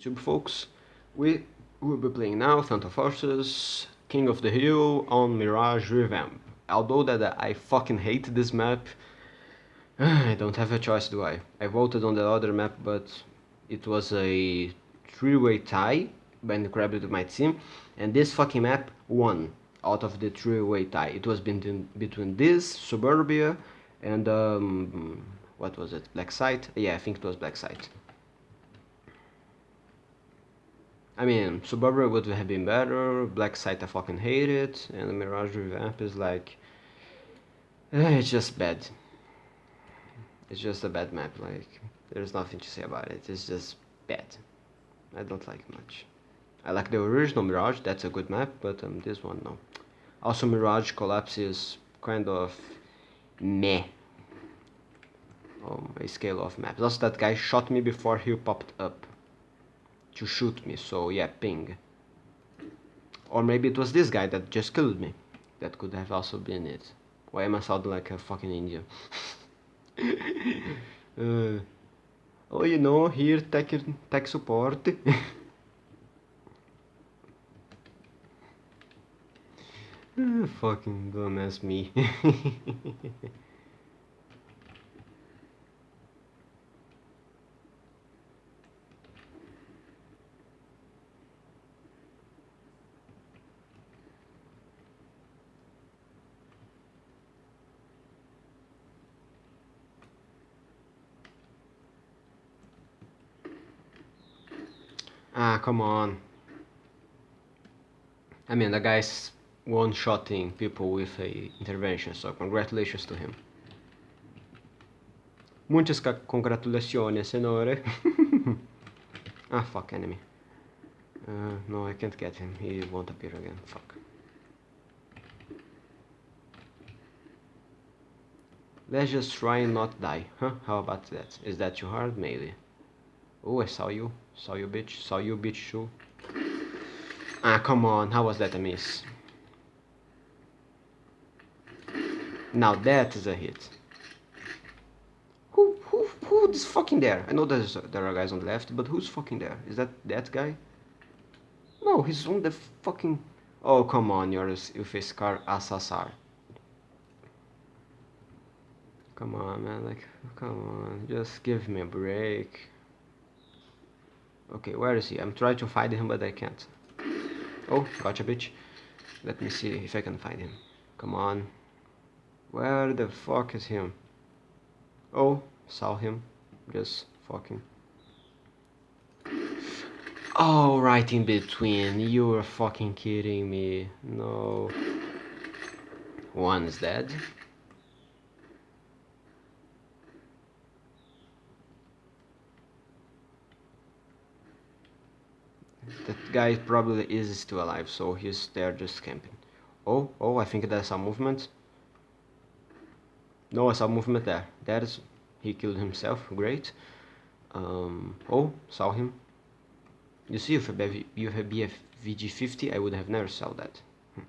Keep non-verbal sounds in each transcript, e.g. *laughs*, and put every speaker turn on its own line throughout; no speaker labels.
YouTube folks, we will be playing now Phantom Forces, King of the Hill on Mirage Revamp. Although that I fucking hate this map, *sighs* I don't have a choice do I? I voted on the other map but it was a three-way tie by credited to my team and this fucking map won out of the three-way tie. It was between, between this, Suburbia and um, what was it, Black Site? Yeah, I think it was Black Site. I mean, Suburbia would have been better, Black Site I fucking hate it, and the Mirage Revamp is like... Eh, it's just bad. It's just a bad map, like, there's nothing to say about it, it's just bad. I don't like much. I like the original Mirage, that's a good map, but um, this one, no. Also, Mirage Collapse is kind of meh on a scale of maps. Also, that guy shot me before he popped up to shoot me, so yeah, ping. Or maybe it was this guy that just killed me. That could have also been it. Why am I sounding like a fucking Indian? *laughs* uh, oh, you know, here tech, tech support. *laughs* uh, fucking dumbass me. *laughs* Ah, come on. I mean, the guy's one-shotting people with a intervention, so congratulations to him. Muchas congratulations, senore. *laughs* ah, fuck, enemy. Uh, no, I can't get him. He won't appear again. Fuck. Let's just try and not die. Huh? How about that? Is that too hard? Maybe. Oh, I saw you. Saw you, bitch. Saw you, bitch, too. Ah, come on. How was that a miss? Now that is a hit. Who, who, who is fucking there? I know there's, there are guys on the left, but who's fucking there? Is that that guy? No, he's on the fucking... Oh, come on, you're a Scar SSR. Come on, man, like, come on, just give me a break. Okay, where is he? I'm trying to find him, but I can't. Oh, gotcha, bitch. Let me see if I can find him. Come on. Where the fuck is him? Oh, saw him. Just fucking. Oh, right in between. You are fucking kidding me. No. One's dead. That guy probably is still alive, so he's there just camping. Oh, oh, I think there's some movement. No, I saw movement there. That is, he killed himself, great. Um, oh, saw him. You see, if you have BFG50, I would have never saw that. Hmm.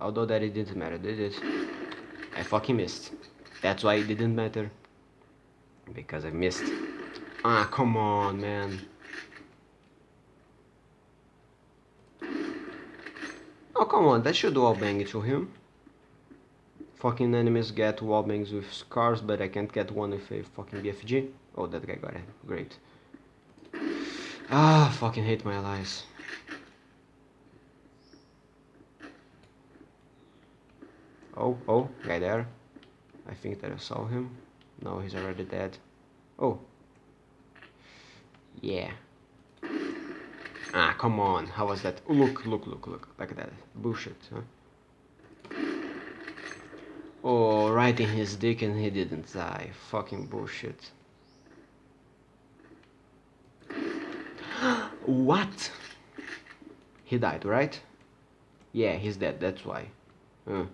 Although that it didn't matter, did it? I fucking missed. That's why it didn't matter. Because I missed. Ah, come on, man. Oh, come on, that should wallbang to him. Fucking enemies get wallbangs with scars, but I can't get one with a fucking BFG. Oh, that guy got it. Great. Ah, fucking hate my allies. Oh, oh, guy there. I think that I saw him. No, he's already dead. Oh. Yeah. Ah, come on. How was that? Look, look, look, look. Like that. Bullshit, huh? Oh, right in his dick and he didn't die. Fucking bullshit. *gasps* what? He died, right? Yeah, he's dead, that's why. Uh.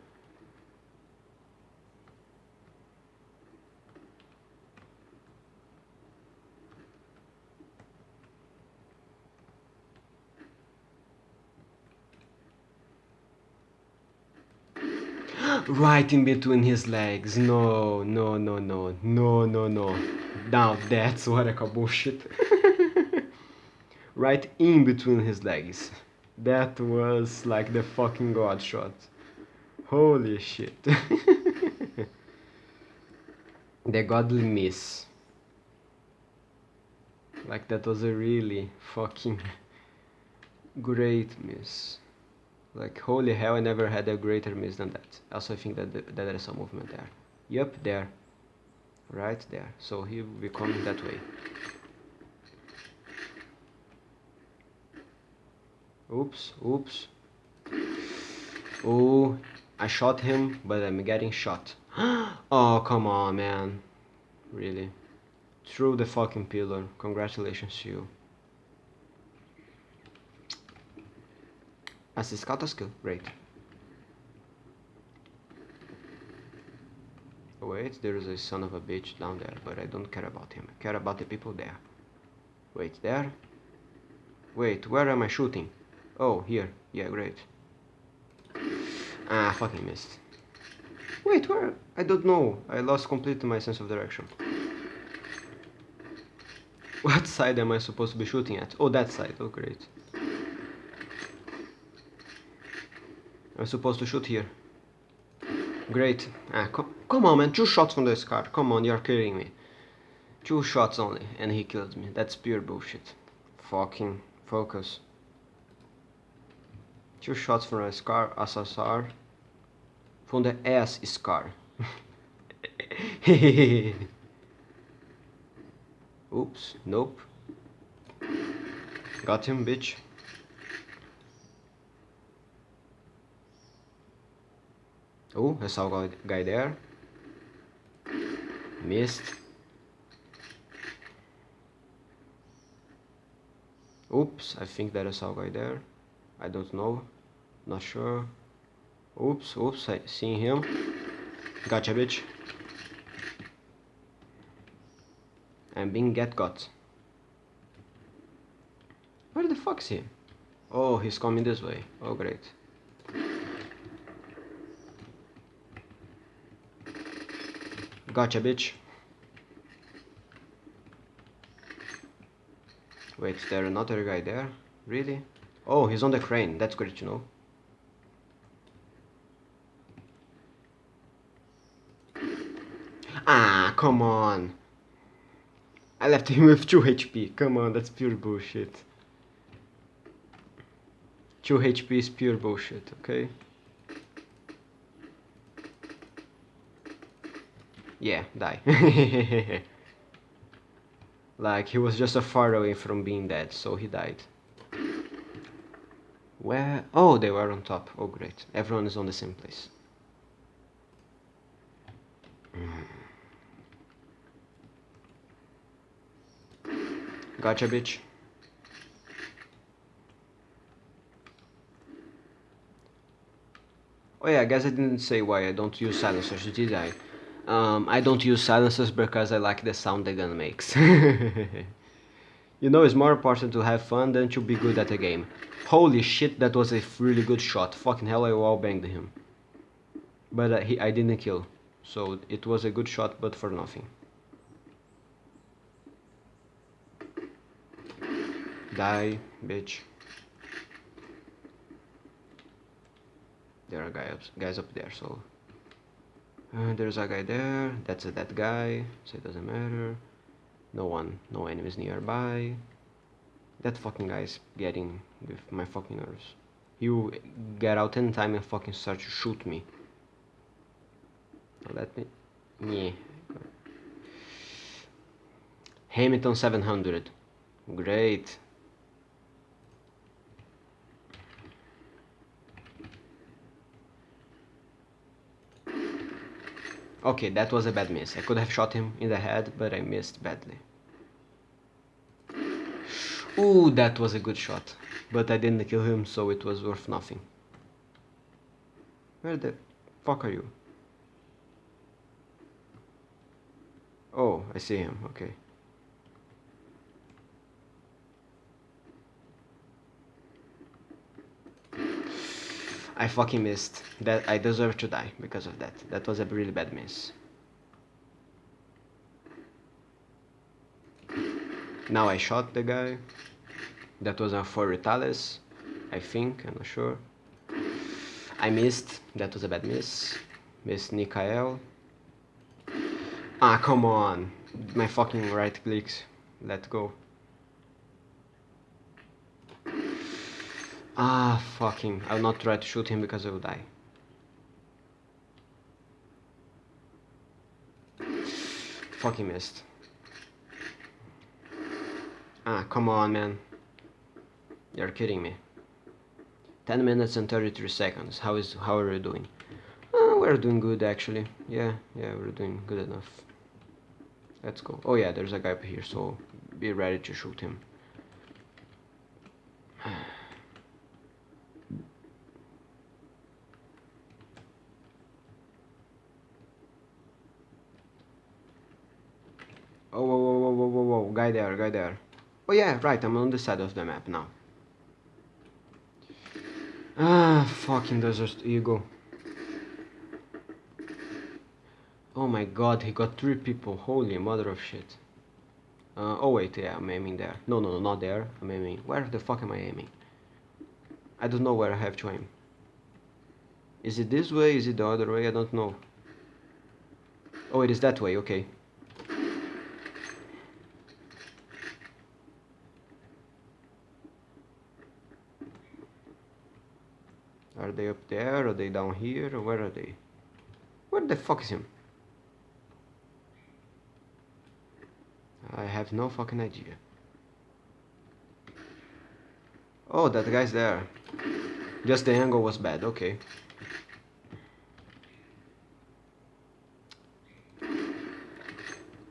Right in between his legs. No, no, no, no, no, no, no. Now that's what call bullshit. *laughs* right in between his legs. That was like the fucking god shot. Holy shit. *laughs* the godly miss. Like that was a really fucking *laughs* great miss. Like holy hell, I never had a greater miss than that. Also, I think that the, that there is some movement there. Yep, there. Right there. So he will be coming that way. Oops, oops. Oh, I shot him, but I'm getting shot. *gasps* oh, come on, man. Really. Through the fucking pillar. Congratulations to you. As a scout skill, great. Wait, there is a son of a bitch down there, but I don't care about him. I care about the people there. Wait, there? Wait, where am I shooting? Oh, here. Yeah, great. Ah, fucking missed. Wait, where? I don't know. I lost completely my sense of direction. What *laughs* side am I supposed to be shooting at? Oh, that side. Oh, great. I'm supposed to shoot here. Great. Ah, com come on, man. Two shots from this Scar. Come on, you're kidding me. Two shots only, and he killed me. That's pure bullshit. Fucking focus. Two shots from a Scar SSR. From the S Scar. *laughs* Oops, nope. Got him, bitch. Oh, I saw a guy there. Missed. Oops, I think there is a guy there. I don't know. Not sure. Oops, oops, I seen him. Gotcha, bitch. I'm being get got. Where the fuck's he? Oh, he's coming this way. Oh, great. Gotcha, bitch. Wait, is there another guy there? Really? Oh, he's on the crane. That's great to know. Ah, come on. I left him *laughs* with 2 HP. Come on, that's pure bullshit. 2 HP is pure bullshit, okay? Yeah, die. *laughs* like, he was just a far away from being dead, so he died. Where? Oh, they were on top. Oh, great. Everyone is on the same place. Mm. Gotcha, bitch. Oh yeah, I guess I didn't say why I don't use silencers, did I? Um, I don't use silencers because I like the sound the gun makes. *laughs* you know, it's more important to have fun than to be good at a game. Holy shit, that was a really good shot. Fucking hell, I wall banged him. But uh, he, I didn't kill. So it was a good shot, but for nothing. Die, bitch. There are guys, guys up there, so... Uh, there's a guy there, that's a dead guy, so it doesn't matter. No one, no enemies nearby. That fucking guy is getting with my fucking nerves. You get out in time and fucking start to shoot me. Let me... Yeah. Remington 700. Great. Okay, that was a bad miss. I could have shot him in the head, but I missed badly. Ooh, that was a good shot. But I didn't kill him, so it was worth nothing. Where the fuck are you? Oh, I see him, okay. I fucking missed. That I deserve to die because of that. That was a really bad miss. Now I shot the guy. That was a for Retales, I think, I'm not sure. I missed, that was a bad miss. Missed Nikael. Ah, come on. My fucking right clicks. Let go. Ah, fucking. I'll not try to shoot him because I will die. Fucking missed. Ah, come on, man. You're kidding me. 10 minutes and 33 seconds. How is how are we doing? Uh, we're doing good actually. Yeah, yeah, we're doing good enough. Let's go. Oh yeah, there's a guy up here, so be ready to shoot him. Oh, whoa, whoa, whoa, whoa, whoa, whoa, guy there, guy there. Oh yeah, right, I'm on the side of the map now. Ah, fucking desert eagle. Oh my god, he got three people. Holy mother of shit. Uh, oh wait, yeah, I'm aiming there. No, no, no, not there. I'm aiming. Where the fuck am I aiming? I don't know where I have to aim. Is it this way? Is it the other way? I don't know. Oh, it is that way, okay. Are they up there? Are they down here? Where are they? Where the fuck is him? I have no fucking idea. Oh, that guy's there. Just the angle was bad, okay.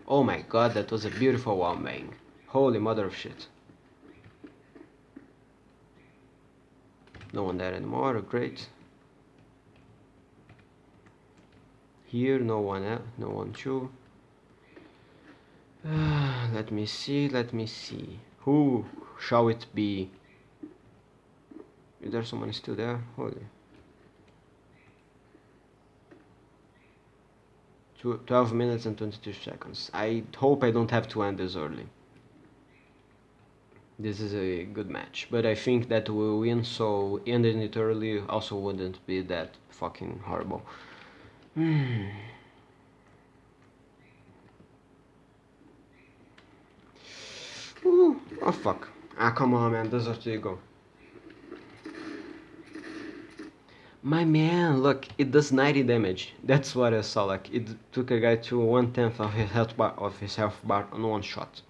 Oh my god, that was a beautiful wall bang. Holy mother of shit. No one there anymore, great. Here, no one, uh, no one too. Uh, *sighs* let me see, let me see. Who shall it be? Is there someone still there? Holy. 12 minutes and 22 seconds. I hope I don't have to end this early this is a good match. But I think that we'll win, so ending it early also wouldn't be that fucking horrible. Hmm. *sighs* Ooh, oh fuck. Ah, come on, man. Desert Eagle. My man, look, it does 90 damage. That's what I saw. Like, it took a guy to one tenth of his health bar of his health bar on one shot.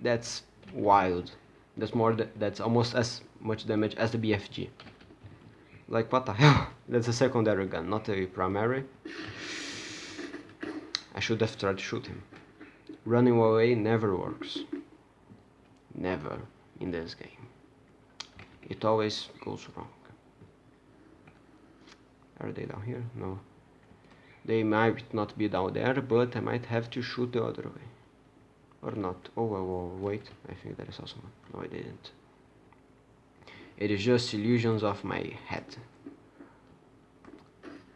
That's wild. That's more. That's almost as much damage as the BFG. Like what the hell? *laughs* That's a secondary gun, not a primary. I should have tried to shoot him. Running away never works. Never in this game. It always goes wrong. Are they down here? No. They might not be down there, but I might have to shoot the other way or not. Oh well, well, wait. I think that is also no I didn't. It is just illusions of my head.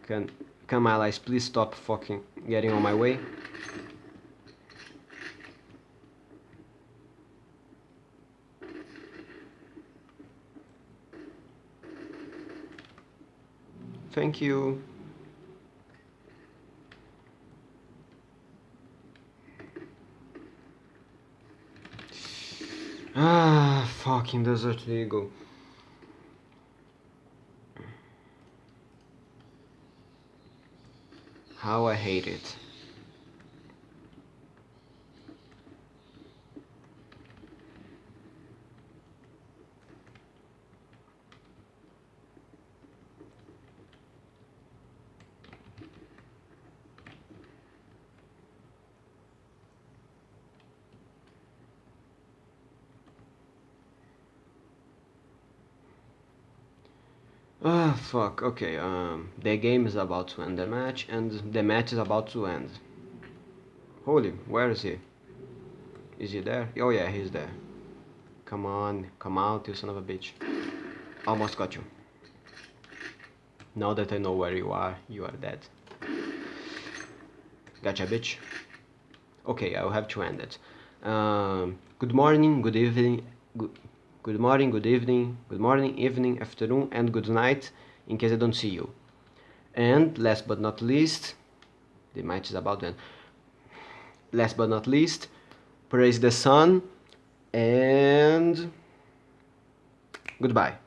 Can come allies please stop fucking getting on my way? Thank you Ah, fucking Desert Eagle. How I hate it. Ah, fuck, okay, um, the game is about to end the match, and the match is about to end. Holy, where is he? Is he there? Oh yeah, he's there. Come on, come out, you son of a bitch. Almost got you. Now that I know where you are, you are dead. Gotcha, bitch. Okay, I'll have to end it. Um, good morning, good evening, good... good morning, good evening, good morning, evening, afternoon, and good night in case I don't see you. And last but not least, the match is about then. Last but not least, praise the sun and goodbye.